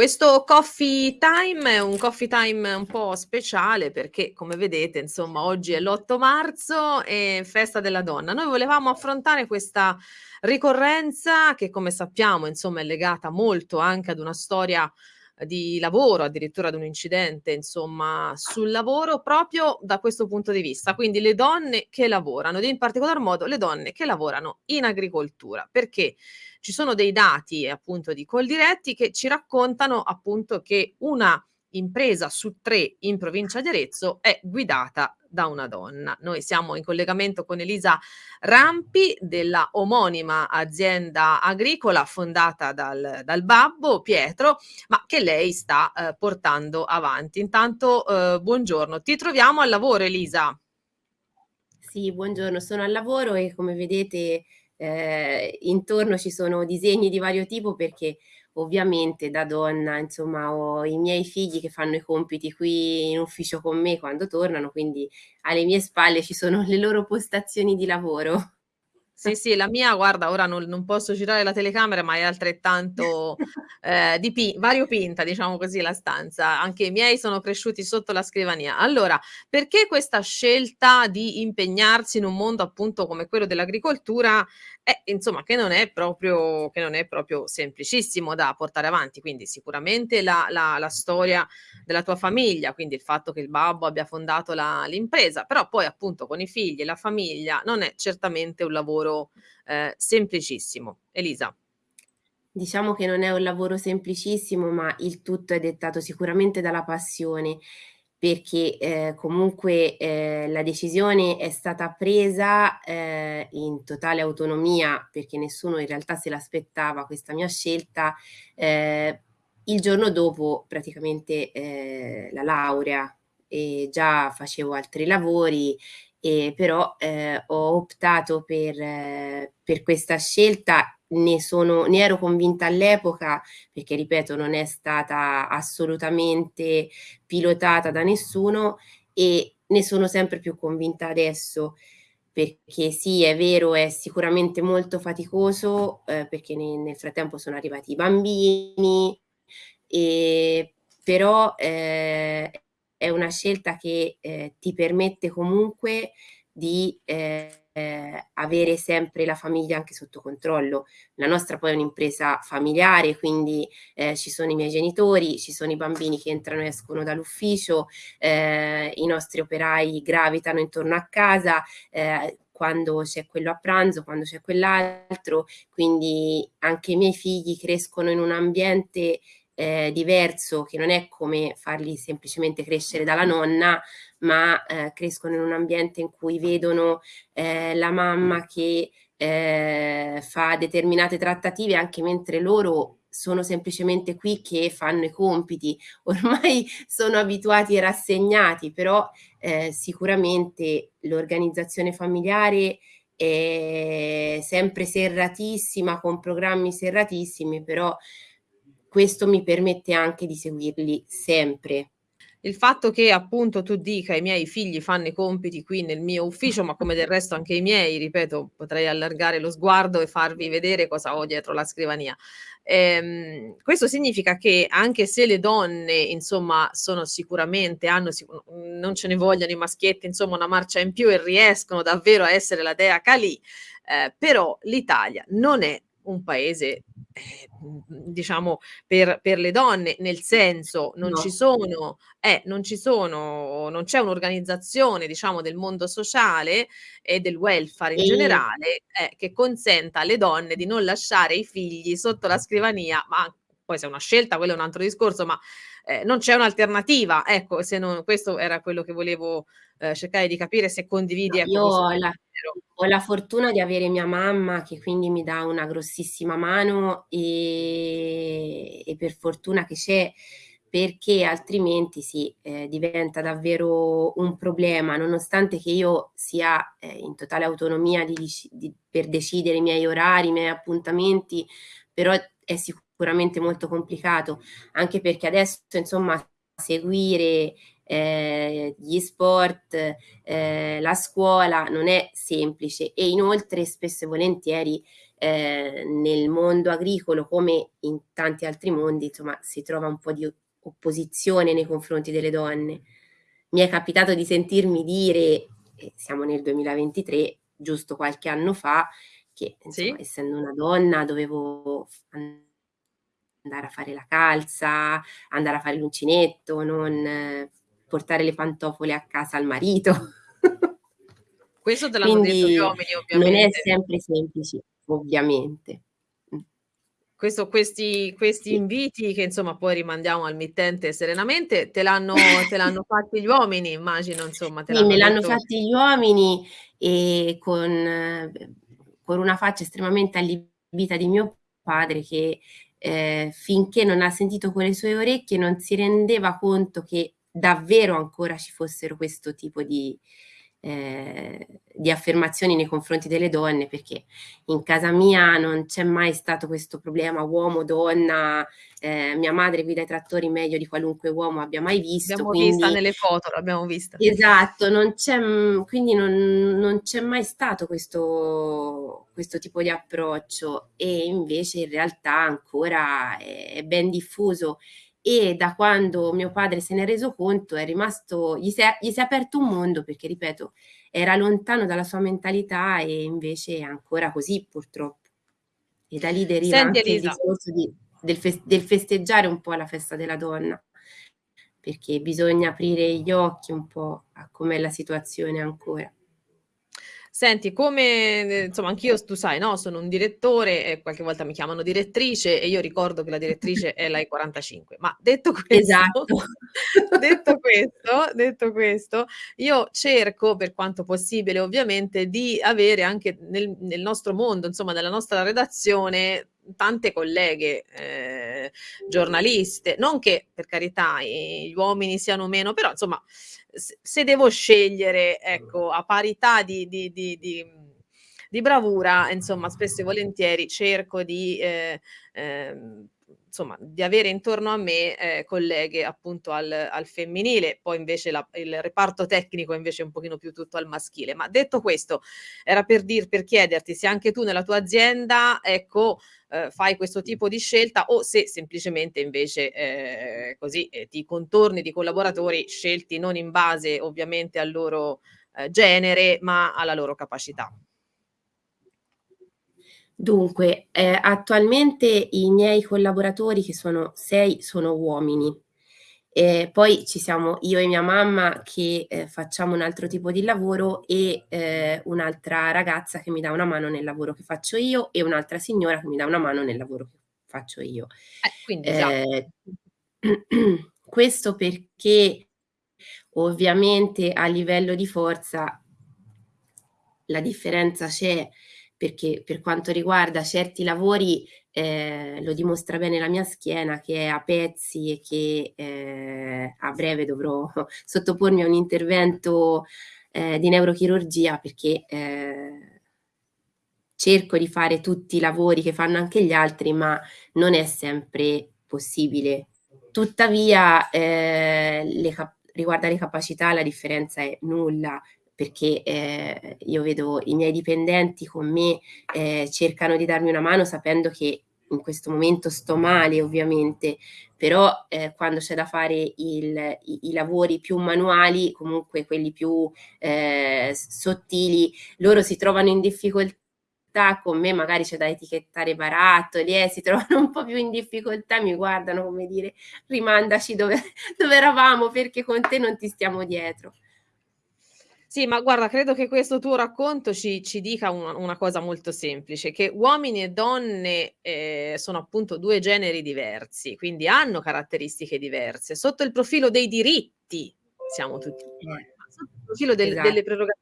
Questo coffee time è un coffee time un po' speciale perché, come vedete, insomma, oggi è l'8 marzo e festa della donna. Noi volevamo affrontare questa ricorrenza che, come sappiamo, insomma, è legata molto anche ad una storia di lavoro, addirittura ad un incidente, insomma, sul lavoro proprio da questo punto di vista. Quindi le donne che lavorano, ed in particolar modo le donne che lavorano in agricoltura, perché ci sono dei dati appunto di Coldiretti che ci raccontano appunto che una impresa su tre in provincia di Arezzo è guidata da una donna. Noi siamo in collegamento con Elisa Rampi della omonima azienda agricola fondata dal, dal babbo Pietro, ma che lei sta eh, portando avanti. Intanto, eh, buongiorno, ti troviamo al lavoro Elisa. Sì, buongiorno, sono al lavoro e come vedete eh, intorno ci sono disegni di vario tipo perché ovviamente da donna, insomma, ho i miei figli che fanno i compiti qui in ufficio con me quando tornano, quindi alle mie spalle ci sono le loro postazioni di lavoro. Sì, sì, la mia guarda ora non non posso girare la telecamera, ma è altrettanto, ehm, dipi variopinta, diciamo così, la stanza. Anche i miei sono cresciuti sotto la scrivania. Allora, perché questa scelta di impegnarsi in un mondo appunto come quello dell'agricoltura, eh, insomma che non è proprio che non è proprio semplicissimo da portare avanti. Quindi sicuramente la la la storia della tua famiglia, quindi il fatto che il babbo abbia fondato la l'impresa, però poi appunto con i figli e la famiglia non è certamente un lavoro lavoro eh, semplicissimo. Elisa. Diciamo che non è un lavoro semplicissimo, ma il tutto è dettato sicuramente dalla passione, perché eh, comunque eh, la decisione è stata presa eh, in totale autonomia, perché nessuno in realtà se l'aspettava questa mia scelta, eh, il giorno dopo praticamente eh, la laurea e già facevo altri lavori e però eh, ho optato per, eh, per questa scelta, ne, sono, ne ero convinta all'epoca perché ripeto non è stata assolutamente pilotata da nessuno e ne sono sempre più convinta adesso perché sì, è vero, è sicuramente molto faticoso eh, perché ne, nel frattempo sono arrivati i bambini, e, però eh, è una scelta che eh, ti permette comunque di eh, avere sempre la famiglia anche sotto controllo. La nostra poi è un'impresa familiare, quindi eh, ci sono i miei genitori, ci sono i bambini che entrano e escono dall'ufficio, eh, i nostri operai gravitano intorno a casa, eh, quando c'è quello a pranzo, quando c'è quell'altro, quindi anche i miei figli crescono in un ambiente eh, diverso, che non è come farli semplicemente crescere dalla nonna, ma eh, crescono in un ambiente in cui vedono eh, la mamma che eh, fa determinate trattative anche mentre loro sono semplicemente qui che fanno i compiti, ormai sono abituati e rassegnati, però eh, sicuramente l'organizzazione familiare è sempre serratissima, con programmi serratissimi, però questo mi permette anche di seguirli sempre. Il fatto che appunto tu dica i miei figli fanno i compiti qui nel mio ufficio, ma come del resto anche i miei, ripeto, potrei allargare lo sguardo e farvi vedere cosa ho dietro la scrivania. Ehm, questo significa che anche se le donne, insomma, sono sicuramente, hanno non ce ne vogliono i maschietti, insomma, una marcia in più e riescono davvero a essere la dea Kali, eh, però l'Italia non è un paese eh, diciamo per, per, le donne, nel senso non no. ci sono, eh, non ci sono, non c'è un'organizzazione diciamo del mondo sociale e del welfare in e... generale eh, che consenta alle donne di non lasciare i figli sotto la scrivania, ma poi se è una scelta, quello è un altro discorso, ma eh, non c'è un'alternativa. Ecco, se non, questo era quello che volevo eh, cercare di capire se condividi. No, ecco, io ho la, ho la, fortuna di avere mia mamma che quindi mi dà una grossissima mano e, e per fortuna che c'è perché altrimenti sì, eh, diventa davvero un problema, nonostante che io sia eh, in totale autonomia di, di, per decidere i miei orari, i miei appuntamenti, però è sicuramente molto complicato, anche perché adesso insomma seguire eh, gli sport, eh, la scuola non è semplice e inoltre spesso e volentieri ehm, nel mondo agricolo come in tanti altri mondi, insomma, si trova un po' di opposizione nei confronti delle donne. Mi è capitato di sentirmi dire, siamo nel 2023, giusto qualche anno fa, che insomma Sì. essendo una donna dovevo andare a fare la calza, andare a fare l'uncinetto, non portare le pantofole a casa al marito. Questo te l'hanno detto gli uomini non è ovviamente. sempre semplice, ovviamente. Mh. Questo questi questi Sì. inviti che insomma poi rimandiamo al mittente serenamente, te l'hanno te l'hanno fatti gli uomini immagino, insomma, te Sì, me l'hanno fatti gli uomini e con b con una faccia estremamente allibita di mio padre che, ehm, finché non ha sentito con le sue orecchie non si rendeva conto che davvero ancora ci fossero questo tipo di ehm, di affermazioni nei confronti delle donne, perché in casa mia non c'è mai stato questo problema uomo-donna, ehm, mia madre guida i trattori meglio di qualunque uomo abbia mai visto, Abbiamo vista quindi nelle foto, l'abbiamo vista. Esatto, non c'è quindi non non c'è mai stato questo questo tipo di approccio e invece in realtà ancora è è ben diffuso e da quando mio padre se n'è reso conto è rimasto gli si è gli si è aperto un mondo perché, ripeto, era lontano dalla sua mentalità e invece è ancora così purtroppo. E da lì deriva Senti anche il Elisa discorso di del fes del festeggiare un po' la festa della donna, perché bisogna aprire gli occhi un po' a com'è la situazione ancora. Senti come ne insomma anch'io tu sai, no, sono un direttore e qualche volta mi chiamano direttrice e io ricordo che la direttrice è la E45. Ma detto questo Esatto. detto questo detto questo, io cerco, per quanto possibile ovviamente, di avere anche nel nel nostro mondo, insomma nella nostra redazione, tante colleghe, ehm, giornaliste. Non che, per carità, gli uomini siano meno però insomma se devo scegliere, ecco, a parità di di di di bravura, insomma, spesso e volentieri cerco di ehm, ehm, insomma, di avere intorno a me, ehm, colleghe appunto al al femminile, poi invece la il reparto tecnico invece un pochino più tutto al maschile. Ma detto questo, era per dir per chiederti se anche tu nella tua azienda, ecco, uhm, fai questo tipo di scelta o se semplicemente invece, ehm, così, ehm, ti contorni di collaboratori scelti non in base ovviamente al loro, ehm, genere, ma alla loro capacità. Dunque, ehm, attualmente i miei collaboratori, che sono 6, sono uomini. Ehm, poi ci siamo io e mia mamma che, ehm, facciamo un altro tipo di lavoro e, ehm, un'altra ragazza che mi dà una mano nel lavoro che faccio io e un'altra signora che mi dà una mano nel lavoro che faccio io. Eh, quindi già. Ehm, questo perché ovviamente a livello di forza la differenza c'è, perché per quanto riguarda certi lavori, ehm, lo dimostra bene la mia schiena che è a pezzi e che, ehm, a breve dovrò sottopormi a un intervento, ehm, di neurochirurgia perché, ehm cerco di fare tutti i lavori che fanno anche gli altri, ma non è sempre possibile. Tuttavia, ehm, le cap riguardo alle capacità la differenza è nulla, perché, ehm, io vedo i miei dipendenti con me, ehm, cercano di darmi una mano sapendo che in questo momento sto male ovviamente, però, ehm, quando c'è da fare il i i lavori più manuali, comunque quelli più, s sottili, loro si trovano in difficoltà con me, magari c'è da etichettare barattoli, eh, si trovano un po' più in difficoltà mi guardano come dire: "Rimandaci dove dove eravamo perché con te non ti stiamo dietro." Sì, ma guarda credo che questo tuo racconto ci ci dica una una cosa molto semplice, che uomini e donne, ehm, sono appunto 2 generi diversi, quindi hanno caratteristiche diverse. Sotto il profilo dei diritti siamo tutti uguali, Eh. ma sotto il profilo del Esat delle preroga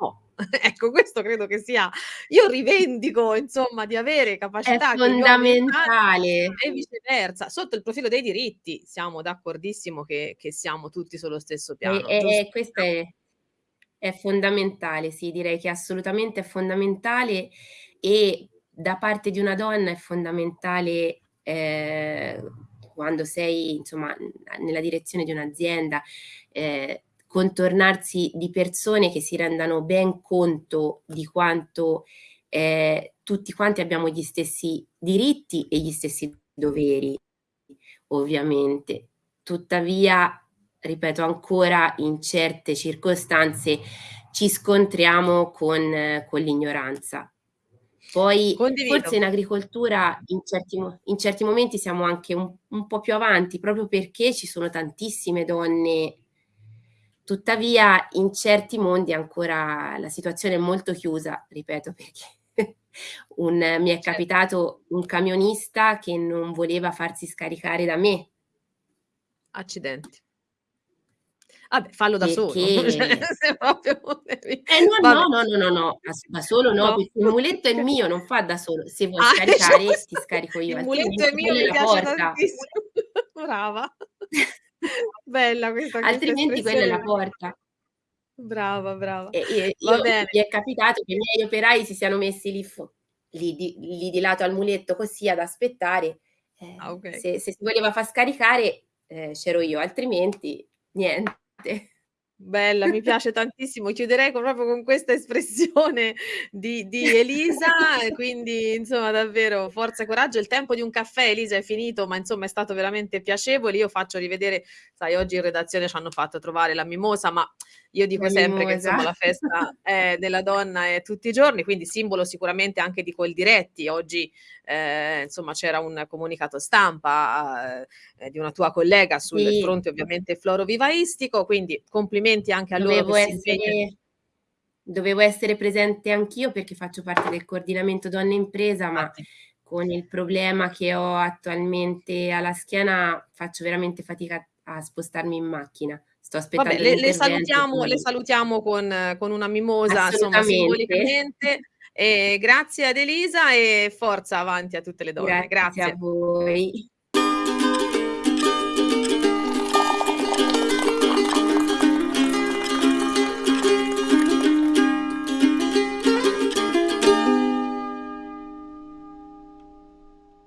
no. Ecco, questo credo che sia io rivendico insomma di avere È capacità che gli uomini hanno fondamentale. e viceversa. Sotto il profilo dei diritti siamo d'accordissimo che che siamo tutti sullo stesso E piano, e giusto? e questo è è fondamentale, sì, direi che assolutamente è fondamentale e da parte di una donna è fondamentale, ehm, quando sei insomma, nella direzione di un'azienda, ehm, contornarsi di persone che si rendano ben conto di quanto ehm, tutti quanti abbiamo gli stessi diritti e gli stessi doveri, ovviamente. Tuttavia, ripeto ancora, in certe circostanze ci scontriamo con con l'ignoranza. Poi Condivido. forse in agricoltura in certi in certi momenti siamo anche un un po' più avanti, proprio perché ci sono tantissime donne tuttavia in certi mondi ancora la situazione è molto chiusa, ripeto perché un mi è Cer capitato un camionista che non voleva farsi scaricare da me. Accidenti. Vabbè, fallo da solo, cioè Eh no, no, no, no, no, da solo no, perché il muletto è mio, non fa da solo. Se vuoi Ah, scaricare ti scarico io, Il muletto è mio, mi piace porta. tantissimo. Brava. Bella questa questa Altrimenti quella è la porta. Brava, brava. E e io mi è capitato che i miei operai si siano messi lì lì di lì di lato al muletto così ad aspettare. Ah, Eh, okay. se se si voleva far scaricare, ehm, c'ero io, altrimenti niente. Bella, mi piace tantissimo. Chiuderei con proprio con questa espressione di di Elisa quindi insomma davvero forza e coraggio. Il tempo di un caffè Elisa è finito, ma insomma è stato veramente piacevole. Io faccio rivedere sai oggi in redazione c'hanno fatto trovare la mimosa, ma io dico La sempre che mimosa. insomma la festa, eh, della donna è tutti i giorni, quindi simbolo sicuramente anche di Coldiretti. Oggi, ehm, insomma c'era un comunicato stampa, ehm, di una tua collega sul Sì. fronte ovviamente florovivaistico, quindi complimenti anche a loro che Dovevo si essere dovevo essere presente anch'io perché faccio parte del coordinamento donne impresa, ma con il problema che ho attualmente alla schiena faccio veramente fatica a spostarmi in macchina. Sto Vabbè, aspettando le le l'intervento, salutiamo le salutiamo con con una mimosa, insomma simbolicamente. E grazie ad Elisa e forza avanti a tutte le donne. Grazie a Grazie. voi.